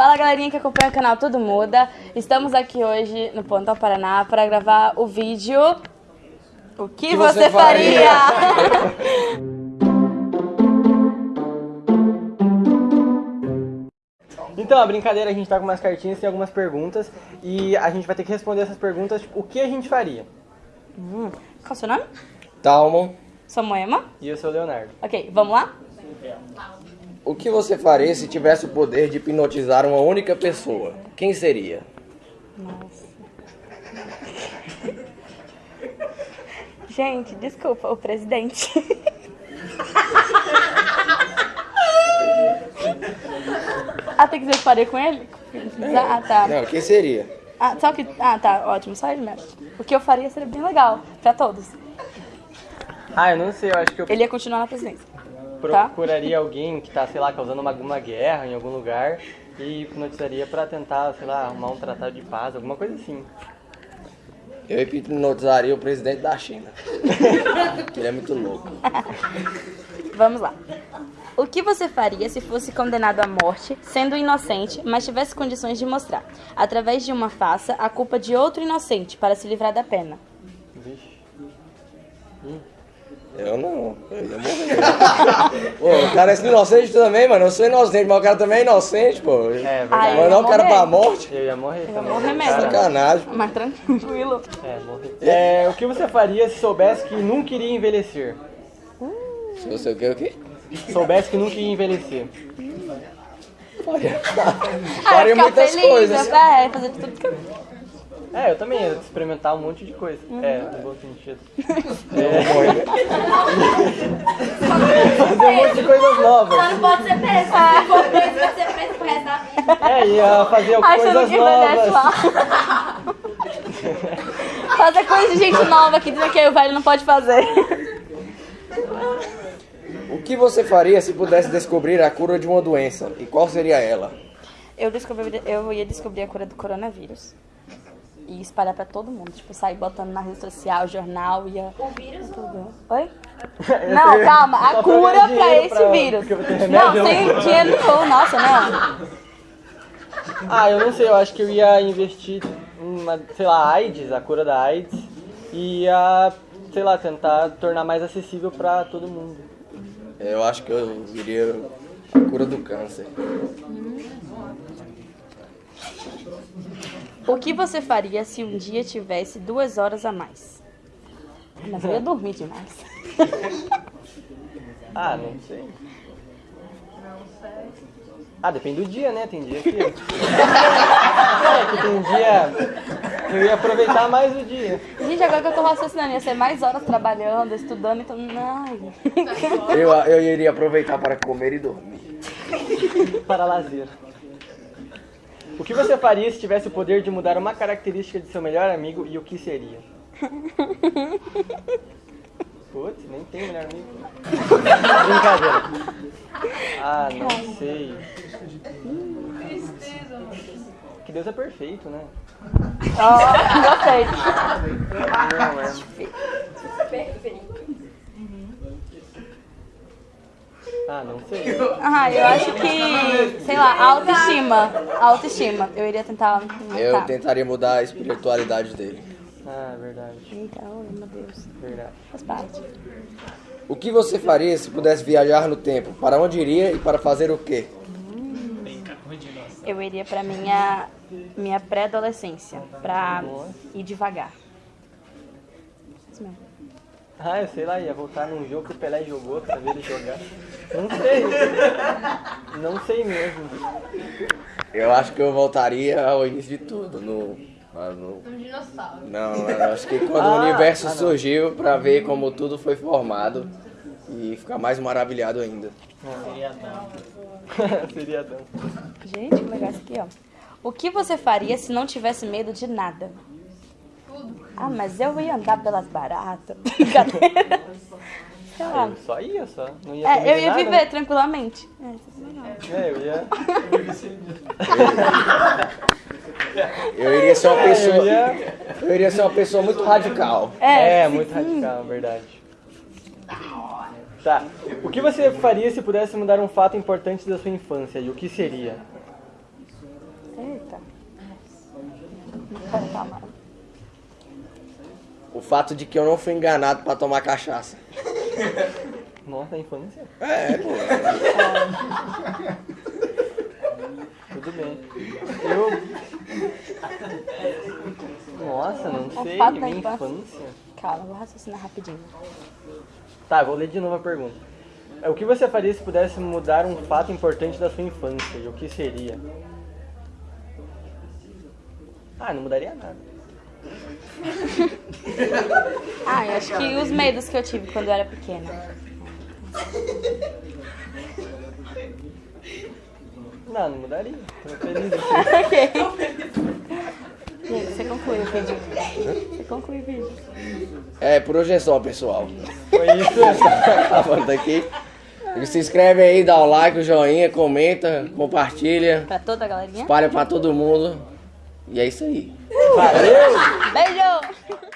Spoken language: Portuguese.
Fala galerinha que acompanha o canal Tudo Muda. Estamos aqui hoje no Pontão Paraná para gravar o vídeo O que, que você, você faria? Então, a brincadeira, a gente tá com umas cartinhas, tem algumas perguntas e a gente vai ter que responder essas perguntas, tipo, o que a gente faria? Hum, Qual o seu nome? Talmon, Sou Moema. E eu sou o Leonardo. Ok, vamos lá? O que você faria se tivesse o poder de hipnotizar uma única pessoa? Quem seria? Nossa. Gente, desculpa, o presidente. ah, tem que que faria com ele? Ah, tá. Não, quem seria? Ah, só que. Ah, tá, ótimo, só ele mesmo. O que eu faria seria bem legal, pra todos. Ah, eu não sei, eu acho que eu Ele ia continuar na presidência. Procuraria alguém que tá, sei lá, causando uma, uma guerra em algum lugar e hipnotizaria pra tentar, sei lá, arrumar um tratado de paz, alguma coisa assim. Eu hipnotizaria o presidente da China. que ele é muito louco. Vamos lá. O que você faria se fosse condenado à morte, sendo inocente, mas tivesse condições de mostrar, através de uma faça, a culpa de outro inocente para se livrar da pena? Vixe. Eu não, eu ia morrer. pô, o cara é inocente também, mano. Eu sou inocente, mas o cara também é inocente, pô. É, verdade. Mandar o cara pra morte? Eu ia morrer Eu também. morrer mesmo. Sacanagem. Mas tranquilo. É, morrer. É, o que você faria se soubesse que nunca iria envelhecer? Se você o quê, o quê? Soubesse que nunca ia envelhecer. Faria, Ah, faria muitas feliz, coisas. É, fazer tudo que eu... É, eu também ia experimentar um monte de coisa. É, no bom sentido. Eu vou morrer. Fazer um monte de coisas novas. Só não pode ser preso. Se for preso, vai ser preso pro resto da vida. É, ia fazer Achando coisas novas. Fazer coisa de gente nova que dizem que o velho não pode fazer. O que você faria se pudesse descobrir a cura de uma doença? E qual seria ela? Eu, descobri, eu ia descobrir a cura do coronavírus. E espalhar pra todo mundo. Tipo, sair botando na rede social, jornal, ia... O vírus Tudo. Oi? Não, calma. A cura pra esse pra- vírus. Não, sem dinheiro não. Nossa, não. Ah, eu não sei, eu acho que eu ia investir uma, sei lá, AIDS, a cura da AIDS. E ia, sei lá, tentar tornar mais acessível pra todo mundo. Eu acho que eu iria a cura do câncer. O que você faria se um dia tivesse duas horas a mais? Mas eu ia dormir demais. Ah, não sei. Ah, depende do dia, né? Tem dia que. é, que tem dia. Eu ia aproveitar mais o dia. Gente, agora que eu tô raciocinando, ia ser mais horas trabalhando, estudando, então. Ai. Eu, eu iria aproveitar para comer e dormir. Para lazer. O que você faria se tivesse o poder de mudar uma característica de seu melhor amigo e o que seria? Putz, nem tem melhor amigo. Brincadeira. Ah, não sei. Que Deus é perfeito, né? Ó, gostei. Não, é. Ah, não sei. Ah, eu acho que, sei lá, autoestima. Autoestima. Eu iria tentar. Eu aumentar. tentaria mudar a espiritualidade dele. Ah, verdade. Então, meu Deus. Verdade. Faz parte. O que você faria se pudesse viajar no tempo? Para onde iria e para fazer o quê? Eu iria pra minha, minha pré-adolescência. Pra ir devagar. Isso mesmo. Ah, eu sei lá, ia voltar num jogo que o Pelé jogou pra ver ele jogar. Não sei. Não sei mesmo. Eu acho que eu voltaria ao início de tudo, no... ah, no- Um dinossauro. Não, eu acho que quando Ah, o universo ah, não. surgiu para ver como tudo foi formado e ficar mais maravilhado ainda. Seria Adão. Gente, que legal isso aqui, ó. O que você faria se não tivesse medo de nada? Ah, mas eu ia andar pelas baratas. Brincadeira. Só ia, só. Não ia é, eu ia nada. viver tranquilamente. É, é eu ia. Eu iria ser uma é, pessoa. Eu iria, ser uma pessoa muito radical. É, é muito radical, verdade. Tá. O que você faria se pudesse mudar um fato importante da sua infância? E o que seria? Eita. Não fato de que eu não fui enganado pra tomar cachaça. Nossa, a infância. É, pô. Tudo bem. Eu. Nossa, não O sei. Minha infância. infância. Calma, vou raciocinar rapidinho. Tá, vou ler de novo a pergunta. É, O que você faria se pudesse mudar um fato importante da sua infância? E o que seria? Ah, não mudaria nada. Ah, eu acho que os medos que eu tive quando eu era pequena. Não, não mudaria. Tô feliz ok. Gente, você conclui o vídeo. Você conclui o vídeo. É, por hoje é só, pessoal. Foi isso. Acabando aqui. Se inscreve aí, dá o like, o joinha, comenta, compartilha, Pra toda a galerinha. espalha pra todo mundo. E é isso aí. Valeu! Beijo!